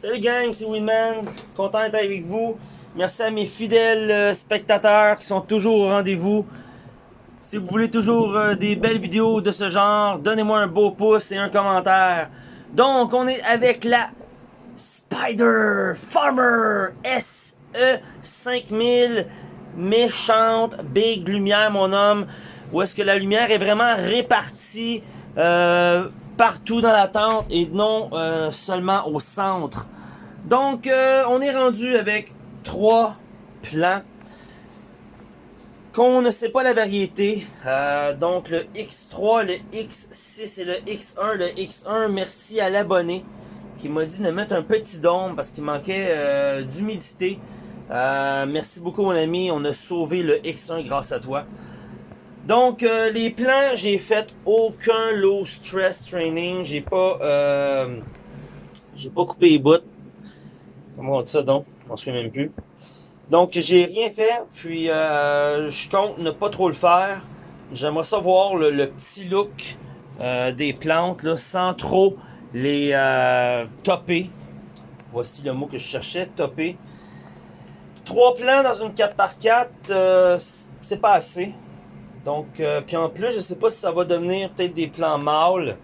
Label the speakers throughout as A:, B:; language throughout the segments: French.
A: Salut gang, c'est Winman, content d'être avec vous. Merci à mes fidèles euh, spectateurs qui sont toujours au rendez-vous. Si vous voulez toujours euh, des belles vidéos de ce genre, donnez-moi un beau pouce et un commentaire. Donc, on est avec la Spider Farmer SE 5000 méchante big lumière, mon homme. Où est-ce que la lumière est vraiment répartie euh, partout dans la tente et non euh, seulement au centre. Donc, euh, on est rendu avec trois plans qu'on ne sait pas la variété. Euh, donc, le X3, le X6 et le X1. Le X1, merci à l'abonné qui m'a dit de mettre un petit dôme parce qu'il manquait d'humidité. merci beaucoup, mon ami. On a sauvé le X1 grâce à toi. Donc, euh, les plans, j'ai fait aucun low stress training. J'ai pas, euh, pas coupé les bouts. Comment on dit ça donc? On se fait même plus. Donc, j'ai rien fait. Puis, euh, je compte ne pas trop le faire. J'aimerais savoir le, petit look des plantes, là, sans trop les topper. Voici le mot que je cherchais, topper. Trois plans dans une 4x4, euh, c'est pas assez. Donc, euh, puis en plus, je sais pas si ça va devenir peut-être des plans mâles.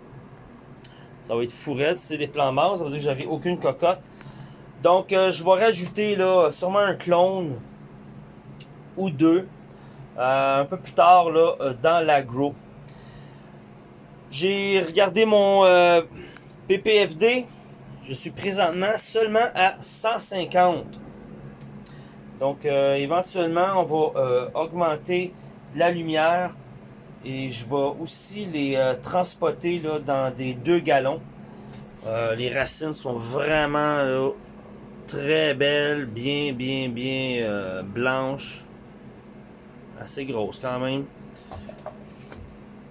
A: Ça va être fourrette si c'est des plans mâles. Ça veut dire que j'avais aucune cocotte. Donc, euh, je vais rajouter là sûrement un clone ou deux. Euh, un peu plus tard là, dans l'agro. J'ai regardé mon PPFD. Je suis présentement seulement à 150. Donc, éventuellement, on va augmenter la lumière et je vais aussi les euh, transporter là, dans des deux gallons. Euh, les racines sont vraiment très belles, bien, bien, bien euh, blanches. Assez grosses quand même.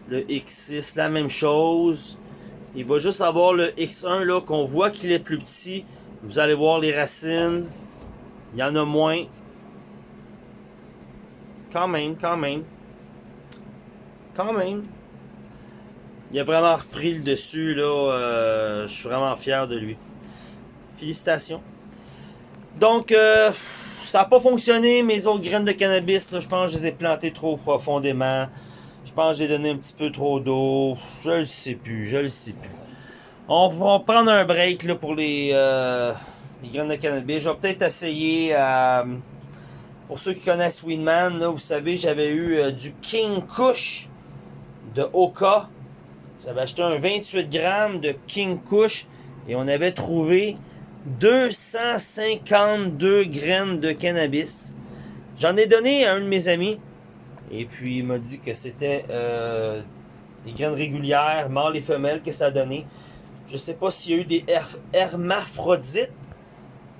A: Le X6, la même chose. Il va juste avoir le X1 là qu'on voit qu'il est plus petit. Vous allez voir les racines. Il y en a moins. Quand même, quand même. Quand même. Il a vraiment repris le dessus, là. Euh, je suis vraiment fier de lui. Félicitations. Donc, euh, ça n'a pas fonctionné. Mes autres graines de cannabis, je pense que je les ai plantées trop profondément. Je pense que j'ai donné un petit peu trop d'eau. Je le sais plus, je le sais plus. On va prendre un break là, pour les, euh, graines de cannabis. Je vais peut-être essayer pour ceux qui connaissent là, vous savez, j'avais eu du King Kush de Oka. J'avais acheté un 28 grammes de King Kush et on avait trouvé 252 graines de cannabis. J'en ai donné à un de mes amis et puis il m'a dit que c'était euh, des graines régulières, mâles et femelles que ça a donné. Je sais pas s'il y a eu des her hermaphrodites,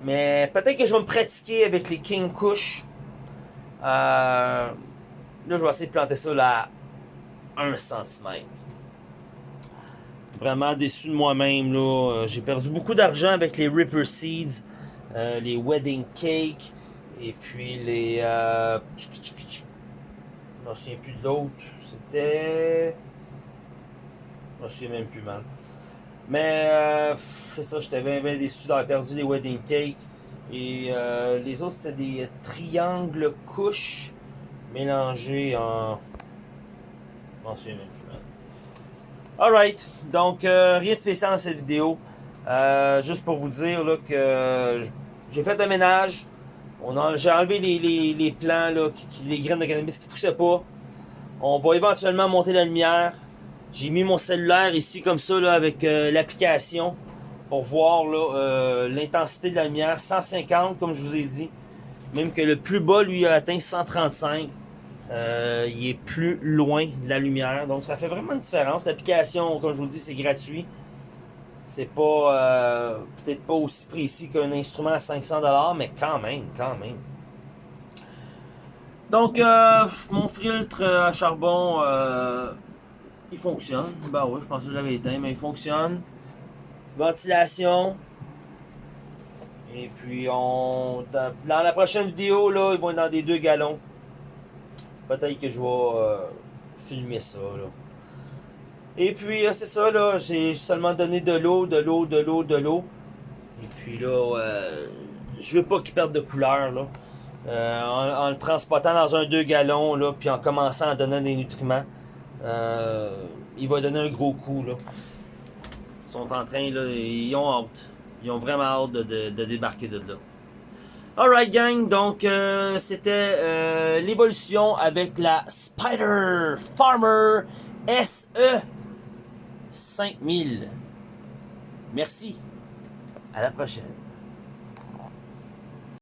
A: mais peut-être que je vais me pratiquer avec les King Kush. Euh, là, je vais essayer de planter ça là 1 cm. Vraiment déçu de moi-même. là. Euh, J'ai perdu beaucoup d'argent avec les Ripper Seeds, euh, les Wedding Cake, et puis les... Euh... Je me souviens plus de l'autre. C'était... Je me souviens même plus, man. Mais euh, c'est ça, j'étais bien, bien déçu d'avoir perdu les Wedding Cake. Et euh, les autres, c'était des triangles couches mélangés en m'en plus. Alright, donc euh, rien de spécial dans cette vidéo. Euh, juste pour vous dire là, que j'ai fait le ménage. J'ai enlevé les, les, les plants, les graines de cannabis qui poussaient pas. On va éventuellement monter la lumière. J'ai mis mon cellulaire ici comme ça avec euh, l'application pour voir l'intensité de la lumière. 150 comme je vous ai dit. Même que le plus bas lui a atteint 135 euh, il est plus loin de la lumière. Donc ça fait vraiment une différence. L'application, comme je vous dis, c'est gratuit. C'est pas euh, peut-être pas aussi précis qu'un instrument à 500$, mais quand même, quand même. Donc euh, mon filtre à charbon, il fonctionne. Bah ben oui, je pensais que je l'avais éteint, mais il fonctionne. Ventilation. Et puis on dans, la prochaine vidéo là, ils vont être dans des deux gallons. Peut-être que je vais euh, filmer ça. Et puis, euh, c'est ça, là. J'ai seulement donné de l'eau, de l'eau, de l'eau, de l'eau. Et Puis là, euh, je veux pas qu'il perde de couleur, là. Euh, en, le transportant dans un 2 gallons, là, puis en commençant à donner des nutriments, il va donner un gros coup, là. Ils sont en train, là, ils ont hâte. Ils ont vraiment hâte de- de débarquer de là. Alright gang, donc euh, c'était euh, l'évolution avec la Spider Farmer SE 5000. Merci. À la prochaine.